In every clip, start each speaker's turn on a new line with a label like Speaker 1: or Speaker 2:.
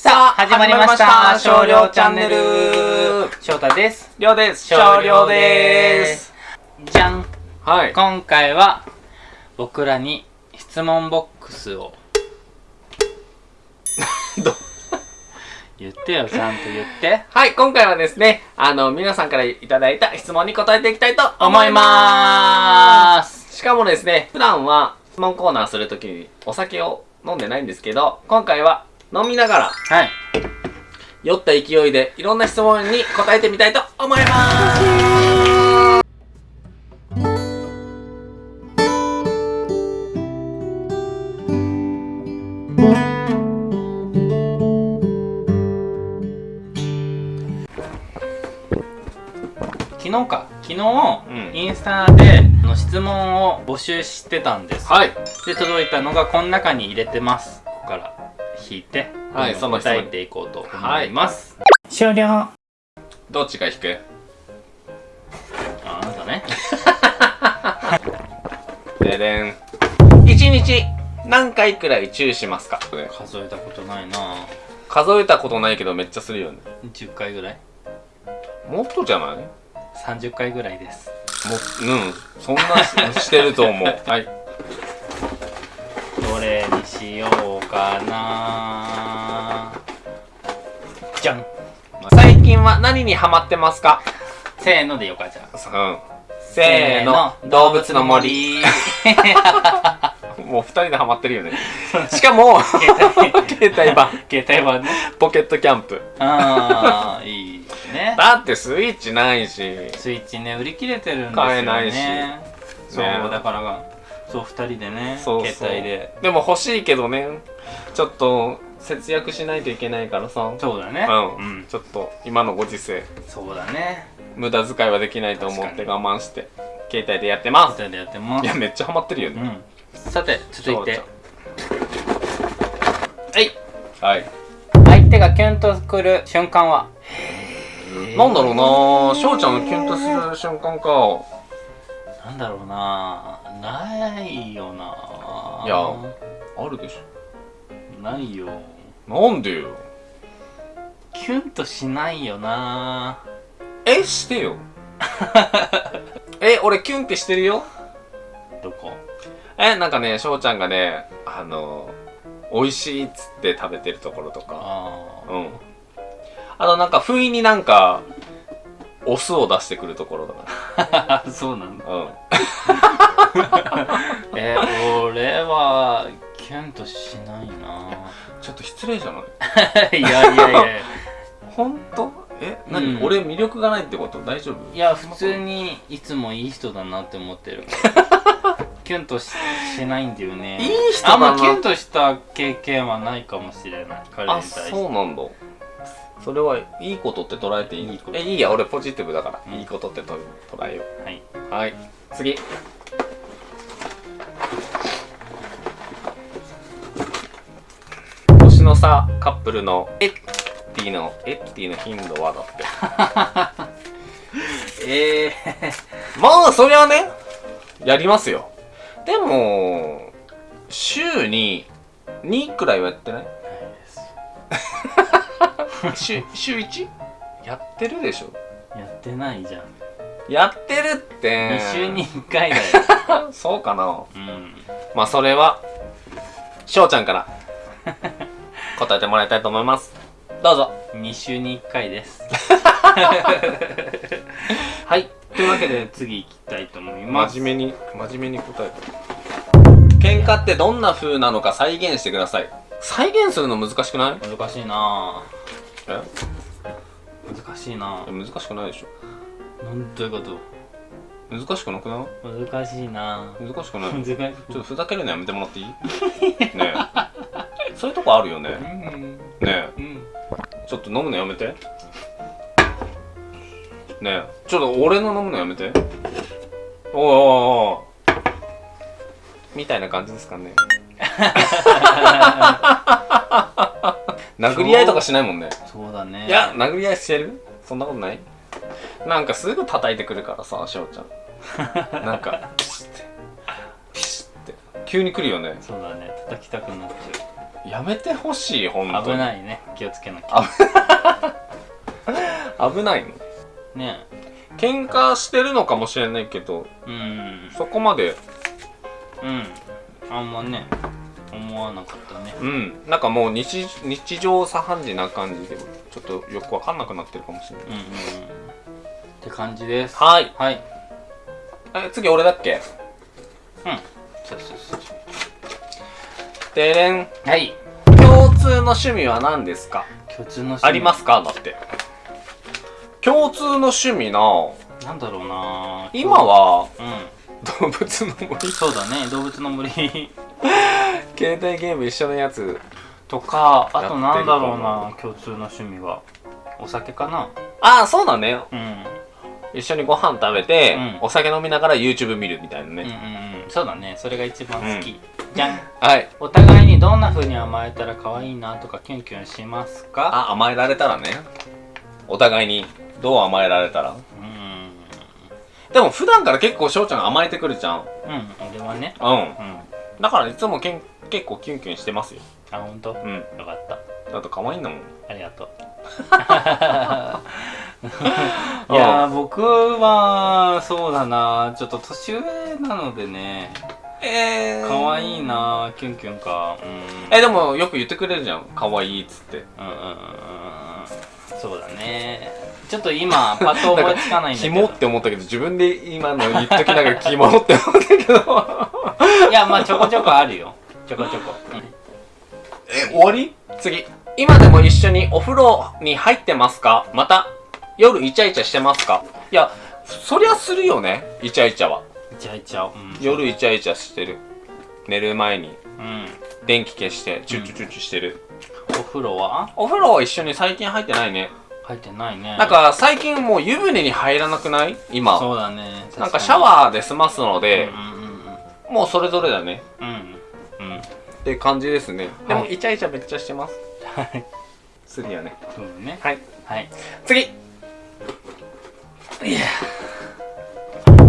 Speaker 1: さあ、始まりました。少量チャンネル。翔太です。
Speaker 2: りょうです。少量です。
Speaker 1: じゃん。
Speaker 2: はい。
Speaker 1: 今回は、僕らに質問ボックスを。
Speaker 2: ど
Speaker 1: 言ってよ、ちゃんと言って。
Speaker 2: はい、今回はですね、あの、皆さんからいただいた質問に答えていきたいと思
Speaker 1: 思い
Speaker 2: いま。
Speaker 1: ます
Speaker 2: しかもですね、普段は質問コーナーするときにお酒を飲んでないんですけど、今回は飲みながら
Speaker 1: す。はい。
Speaker 2: 酔った勢いでいろんな質問に答えてみたいと思います。
Speaker 1: 昨日か。昨日、
Speaker 2: うん
Speaker 1: インスタでの質問を募集してたんです。
Speaker 2: はい。
Speaker 1: で、届いたのがこの中に入れてます。ここから引いて、
Speaker 2: はいその
Speaker 1: 答えていこうと思います。
Speaker 3: 終了
Speaker 2: どっちが引く？
Speaker 1: あ、あなたね。
Speaker 2: ででん。1日何回くらいチューしますか？
Speaker 1: 数えたことないな
Speaker 2: 数えたことないけどめっちゃするよね。
Speaker 1: 10回ぐらい？
Speaker 2: もっとじゃない？も
Speaker 1: 30回ぐらいです
Speaker 2: うん。そんなししてると思う。はい。
Speaker 1: にしようかな。じゃん。
Speaker 2: 最近は何にハマってますか？
Speaker 1: せーのでよかじゃ
Speaker 2: ん。せーの、動物の森。もう二人でハマってるよね。しかも、
Speaker 1: 携帯。
Speaker 2: 携帯版、
Speaker 1: 携帯版ね。
Speaker 2: ポケットキャンプ。
Speaker 1: ああいいね。
Speaker 2: だってスイッチないし。
Speaker 1: スイッチね売り切れてるんですよね。
Speaker 2: 買えないし。
Speaker 1: そう、
Speaker 2: ね。
Speaker 1: だからがそう2人でね
Speaker 2: そうそう。
Speaker 1: 携帯で。
Speaker 2: でも欲しいけどね、ちょっと節約しないといけないからさ。
Speaker 1: そうだね。
Speaker 2: うん、ちょっと今のご時世、
Speaker 1: そうだね。
Speaker 2: 無駄遣いはできないと思って我慢して、携帯でやってます。
Speaker 1: 携帯でやってます。
Speaker 2: いや、めっちゃハマってるよね。
Speaker 1: うん。さて続いて。
Speaker 2: はい。はい。
Speaker 1: 相手がキュンとくる瞬間は？
Speaker 2: なんだろうなぁ、翔ちゃんキュンとする瞬間か。
Speaker 1: なんだろうなないよない
Speaker 2: やあるでし
Speaker 1: ないよ
Speaker 2: ょ。なんでよ。
Speaker 1: キュンとしないよな
Speaker 2: え、してよ。え、俺キュンってしてるよ。
Speaker 1: どこ？
Speaker 2: え、なんかね、翔ちゃんがね、あの、美味しいっつって食べてるところとか。
Speaker 1: あ
Speaker 2: うん。あとなんか、不意になんか、お酢を出してくるところとか。
Speaker 1: あ そうなんだ。
Speaker 2: うん。
Speaker 1: え俺はキュンとしないな。
Speaker 2: ちょっと失礼じゃない？
Speaker 1: いやいやいや。
Speaker 2: ほんとえ、何、
Speaker 1: うん。
Speaker 2: 俺魅力がないってこと？大丈夫？
Speaker 1: いや普通にいつもいい人だなって思ってる。キュンとししないんだよね。
Speaker 2: いい人だな。
Speaker 1: あんまキュンとした経験はないかもしれない。彼に
Speaker 2: あ、
Speaker 1: 対して。
Speaker 2: そうなんだ。それはいいことって捉えていい
Speaker 1: いいこと
Speaker 2: え、いいや、俺ポジティブだから。
Speaker 1: うん
Speaker 2: いいことってと捉えよ
Speaker 1: はい、
Speaker 2: う。はい。次。年の差カップルのエッティの、エッティの頻度はだって。
Speaker 1: ええ
Speaker 2: まあ、そりゃね、やりますよ。でも、週に2くらいはやってない？週、週 1? やってるでしょ？
Speaker 1: やってないじゃん。
Speaker 2: やってるって。
Speaker 1: 2週に1回だよ。
Speaker 2: そうかな？
Speaker 1: うん。
Speaker 2: まあそれは翔ちゃんから。答えてもらいたいと思います。どうぞ。
Speaker 1: 2週に1回です。
Speaker 2: はい。
Speaker 1: というわけで次行きたいと思います。
Speaker 2: 真面目に真面目に答えて。喧嘩ってどんな風なのか再現してください。再現するの難しくない？
Speaker 1: 難しいな
Speaker 2: え？
Speaker 1: ぁ難しいな。ぁ
Speaker 2: 難しくないでし
Speaker 1: なんどういうこと。
Speaker 2: ょ難しくなくない？
Speaker 1: 難しいな。ぁ
Speaker 2: 難しくな い？ちょっとふざけるのやめてもらっていい？ねえ。そういうとこあるよね。
Speaker 1: うん。
Speaker 2: ね
Speaker 1: うん。
Speaker 2: えちょっと飲むのやめて。ねえ。ちょっと俺の飲むのやめて。おいおいおい。みたいな感じですかね 殴り合いとかしないもんね。
Speaker 1: そうだね。
Speaker 2: いや殴り合いしてる？そんなことない？なんかすぐ叩いてくるからさ翔ちゃん。なんかピシッて。ピシッて。急に来るよね。
Speaker 1: そうだね。叩きたくなっちゃ
Speaker 2: やめてほしい本当に。
Speaker 1: 危ないね。気をつけなきゃ。
Speaker 2: 危ないの？
Speaker 1: ね。
Speaker 2: 喧嘩してるのかもしれないけど
Speaker 1: うん。
Speaker 2: そこまで。
Speaker 1: うん。あんまね思わなかったね。
Speaker 2: うん。なんかもう日日常茶飯事な感じでちょっとよくわかんなくなってるかもしれない。
Speaker 1: うんうんうん。って感じです。
Speaker 2: はい。
Speaker 1: はい。
Speaker 2: え次俺だっけ？
Speaker 1: うん。そうそうそう
Speaker 2: でれん。
Speaker 1: はい。
Speaker 2: 共通の趣味は何ですか？
Speaker 1: 共通の趣味。
Speaker 2: ありますか？だって。共通の趣味な。
Speaker 1: なんだろうな。
Speaker 2: 今は
Speaker 1: う
Speaker 2: 動物の森？
Speaker 1: んそうだね。動物の森
Speaker 2: 携帯ゲーム一緒のやつ
Speaker 1: とかあとなんだろう
Speaker 2: か
Speaker 1: な共通の趣味は。お酒かな。
Speaker 2: ああそうだね。
Speaker 1: うん。
Speaker 2: 一緒にご飯食べて、
Speaker 1: うん。
Speaker 2: お酒飲みながら YouTube 見るみたいなね、
Speaker 1: うんうんうん。そうだね。それが一番好き、じゃん。
Speaker 2: はい。
Speaker 1: お互いにどんな風に甘えたら可愛いなとかキュンキュンしますか？
Speaker 2: あ甘えられたらね。お互いにどう甘えられたら。
Speaker 1: うん。
Speaker 2: でも普段から結構翔ちゃん甘えてくるじゃん。
Speaker 1: うん俺はね。
Speaker 2: うん。
Speaker 1: うん
Speaker 2: だからいつもけん結構キュンキュンしてますよ。
Speaker 1: あ本当、
Speaker 2: うん。
Speaker 1: よかった。
Speaker 2: だって可愛いんだもん。
Speaker 1: ありがとう。いやー僕はそうだな。ちょっと年上なのでね。
Speaker 2: え
Speaker 1: 可愛いなキュンキュンか。うん。
Speaker 2: えでもよく言ってくれるじゃん。可愛いっつって。
Speaker 1: うんうんうんうん。そうだね。ちょっと今 パッと思いつかないんだけど。
Speaker 2: キモって思ったけど自分で今の言っときながらキモって思ったけど
Speaker 1: いやまあちょこちょこあるよ。ちょこちょこ、うん。
Speaker 2: え終わり？次。今でも一緒にお風呂に入ってますか？また夜イチャイチャしてますか？いやそりゃするよねイチャイチャは。
Speaker 1: イチャイチャうん。
Speaker 2: 夜イチャイチャしてる。寝る前に。
Speaker 1: うん。
Speaker 2: 電気消してチュッチュチュッチュしてる、
Speaker 1: お風呂は？
Speaker 2: お風呂は一緒に最近入ってないね。
Speaker 1: 入ってないね。
Speaker 2: なんか最近もう湯船に入らなくない？今。
Speaker 1: そうだね。
Speaker 2: なんかシャワーで済ますの
Speaker 1: ー
Speaker 2: で
Speaker 1: うん、うん
Speaker 2: もうそれぞれだね。
Speaker 1: うん。うん。うん
Speaker 2: って感じですね。でも
Speaker 1: はい。
Speaker 2: イチャイチャめっちゃしてます。
Speaker 1: はい
Speaker 2: するよね。
Speaker 1: そうだね。
Speaker 2: はい。
Speaker 1: はい。
Speaker 2: 次。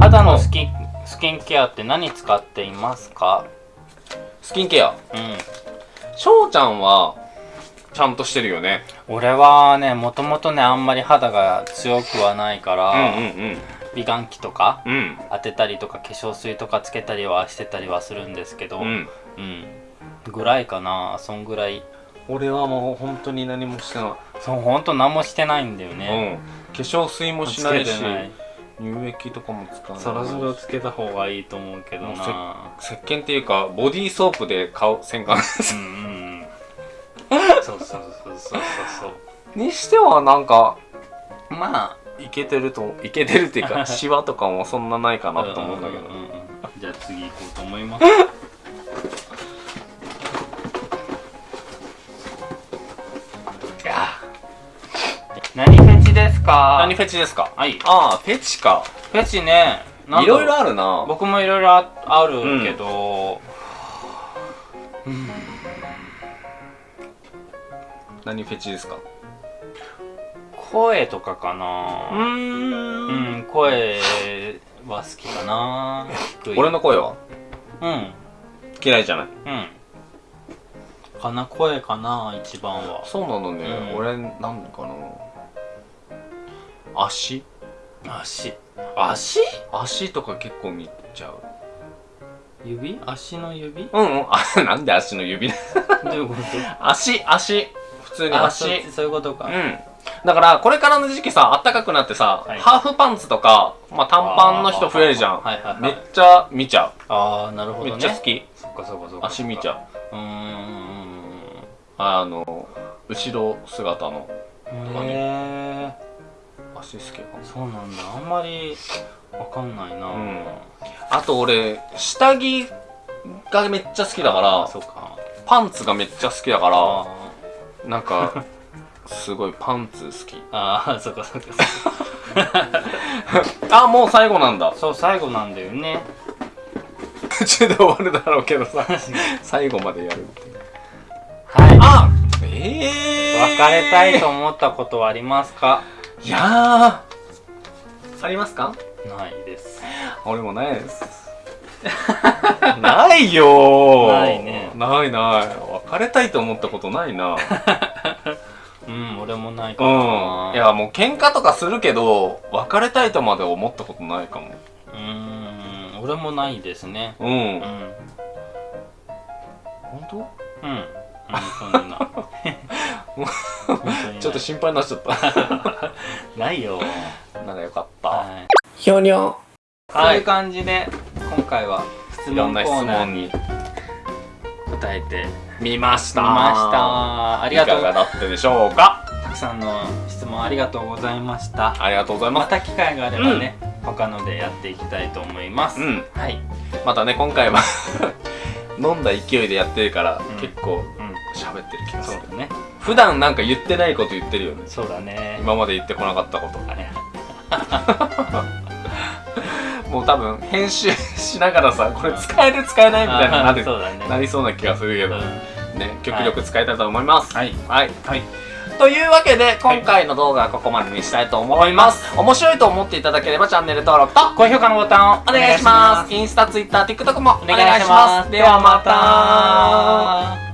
Speaker 1: 肌のスキンスキンケアって何使っていますか？
Speaker 2: スキンケア。
Speaker 1: うん。
Speaker 2: 翔ちゃんはちゃんとしてるよね。
Speaker 1: 俺はねもともとねあんまり肌が強くはないから、
Speaker 2: うんうん
Speaker 1: 美顔器とか当てたりとか化粧水とかつけたりはしてたりはするんですけど
Speaker 2: うん。
Speaker 1: うん。ぐらいかな。そんぐらい。
Speaker 2: 俺はもう本当に何もしてな
Speaker 1: そうほんと何もしてないんだよ
Speaker 2: い、
Speaker 1: ね、
Speaker 2: うん。化粧水もしないし乳液とかも使わない
Speaker 1: そろそろつけた方がいいと思うけどな。
Speaker 2: 石鹸っていうかボディーソープで顔洗顔
Speaker 1: うん。そうそうそうそうそうそう。
Speaker 2: にしてはなんか
Speaker 1: まあ
Speaker 2: いけてるといけてるっていうか シワとかもそんなないかなと思うんだけど。
Speaker 1: ううんうんじゃあ次行こうと思います。いや。何フェチですか？
Speaker 2: 何フェチですか？
Speaker 1: はい。
Speaker 2: ああフェチか。
Speaker 1: フェチね。
Speaker 2: いろいろあるな。
Speaker 1: 僕もいろいろああるけど、
Speaker 2: 何フェチですか？
Speaker 1: 声とかか
Speaker 2: う
Speaker 1: な
Speaker 2: ーん。
Speaker 1: うん声は好きかな。
Speaker 2: 俺の声は？
Speaker 1: うん。
Speaker 2: 嫌いじゃない。
Speaker 1: うん。かな声かな一番は。
Speaker 2: そうなのね、
Speaker 1: うん。
Speaker 2: 俺なんかな。足？
Speaker 1: 足。
Speaker 2: 足？足とか結構見ちゃう。
Speaker 1: 指？足の指？
Speaker 2: うんうん。あなんで足の指
Speaker 1: どういうこと？
Speaker 2: 足足。普通に
Speaker 1: あ
Speaker 2: 足
Speaker 1: そうそういうことか、
Speaker 2: うんだからこれからの時期さ暖かくなってさ、
Speaker 1: はい。
Speaker 2: ハーフパンツとか、まあ、短パンの人増えるじゃん。
Speaker 1: はいはいはい。
Speaker 2: めっちゃ見ちゃ
Speaker 1: ああなるほ
Speaker 2: う、
Speaker 1: どね。
Speaker 2: めっちゃ好き。
Speaker 1: そっかそっかそっか。
Speaker 2: 足見ちゃう。
Speaker 1: うん。
Speaker 2: あの後ろ姿の。
Speaker 1: へえ
Speaker 2: 足好きかも。
Speaker 1: そうなんだ。あんまりわかんないな、
Speaker 2: うん。あと俺下着がめっちゃ好きだか
Speaker 1: あ
Speaker 2: ら
Speaker 1: そうか。
Speaker 2: パンツがめっちゃ好きだか
Speaker 1: あ
Speaker 2: らなんか すごいパンツ好き。
Speaker 1: ああそっかそっか。
Speaker 2: あもう最後なんだ。
Speaker 1: そう最後なんだよね。
Speaker 2: 途中で終わるだろうけどさ。最後までやるって
Speaker 1: はい。
Speaker 2: あええー、
Speaker 1: 別れたいと思ったことはありますか？
Speaker 2: いやー。ありますか？
Speaker 1: ないです。
Speaker 2: 俺もないです。ないよー。
Speaker 1: ないね。
Speaker 2: ないない。別れたいと思ったことないな
Speaker 1: うん俺もないか
Speaker 2: う
Speaker 1: な。ん。
Speaker 2: いやもう喧嘩とかするけど別れたいとまで思ったことないかも。
Speaker 1: うーん俺もないですね。
Speaker 2: うん、
Speaker 1: うん。
Speaker 2: 本当？
Speaker 1: うん。本当にな。
Speaker 2: ちょっと心配になっちゃった。
Speaker 1: ないよ。
Speaker 2: なんかよかった、
Speaker 1: はい
Speaker 2: ひょにょ
Speaker 1: そうい。う感じで今回は質問コーナーに。答えて
Speaker 2: 見ました。
Speaker 1: みました。ありがとう。
Speaker 2: いかがだったでしょうか？
Speaker 1: たくさんの質問ありがとうございました。
Speaker 2: ありがとうございま
Speaker 1: ますた機会があればね、他のでやっていきたいと思います、
Speaker 2: うん。
Speaker 1: はい、
Speaker 2: またね今回は 飲んだ勢いでやってるから、
Speaker 1: ん。
Speaker 2: 結構
Speaker 1: うん、
Speaker 2: 喋ってる気がする。
Speaker 1: そうだね。
Speaker 2: 普段なんか言ってないこと言ってるよね。
Speaker 1: そうだね。
Speaker 2: 今まで言ってこなかったこと。
Speaker 1: あれ
Speaker 2: もう多分編集しながらさ これ使える使えないみたいなな
Speaker 1: ね。
Speaker 2: なりそうな気がするけど、
Speaker 1: うん。
Speaker 2: ね極力使いたいと思います。
Speaker 1: はい。
Speaker 2: はい、
Speaker 1: はい。
Speaker 2: というわけで今回の動画はここまでにしたいと思います、面白いと思っていただければチャンネル登録と
Speaker 1: 高評価のボタンを
Speaker 2: お願いします。インスタ、ツイッター、TikTok もお
Speaker 1: お願いします。
Speaker 2: ではまた